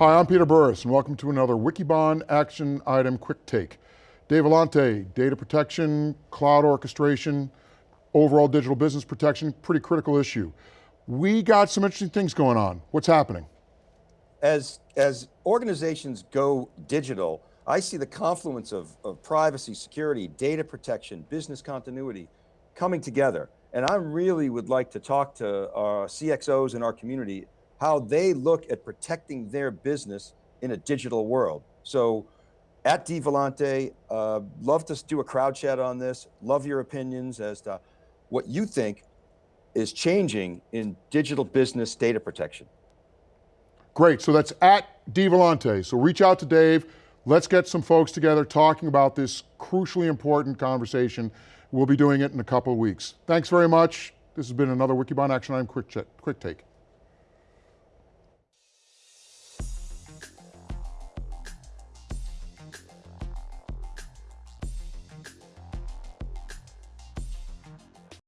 Hi, I'm Peter Burris and welcome to another Wikibon Action Item Quick Take. Dave Vellante, data protection, cloud orchestration, overall digital business protection, pretty critical issue. We got some interesting things going on. What's happening? As, as organizations go digital, I see the confluence of, of privacy, security, data protection, business continuity coming together. And I really would like to talk to uh, our CXOs in our community, how they look at protecting their business in a digital world. So at DeVellante, uh, love to do a crowd chat on this. Love your opinions as to what you think is changing in digital business data protection. Great, so that's at DeVellante. So reach out to Dave. Let's get some folks together talking about this crucially important conversation. We'll be doing it in a couple of weeks. Thanks very much. This has been another Wikibon Action Item Quick, Quick Take.